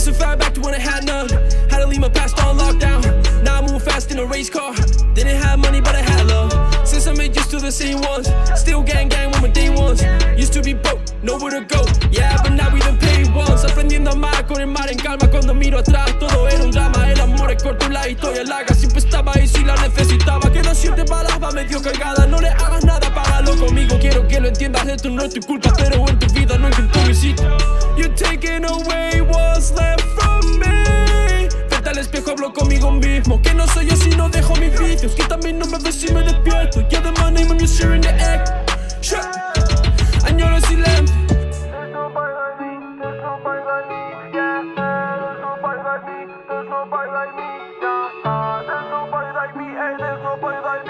so far back to when I had none. Had to leave my past on lockdown. Now I'm moving fast in a race car. Didn't have money, but I had love. Since I made used to the same ones. Still gang gang with my day ones. Used to be broke, nowhere to go. Yeah, but now we done paid once. Aprendiendo a amar con el mar en calma. Cuando miro atrás, todo era un drama. El amor es corto, la historia larga. Siempre estaba ahí si la necesitaba. Que no siente balas, va medio cargada. No le hagas nada, págalo conmigo. Quiero que lo entiendas, esto no es tu culpa. Pero mismo. Que no soy yo si no dejo mis vicios. Que también no me ves si me despierto. Yeah, the money when you're sharing the egg. Sure. Añoro silencio. There's nobody like me.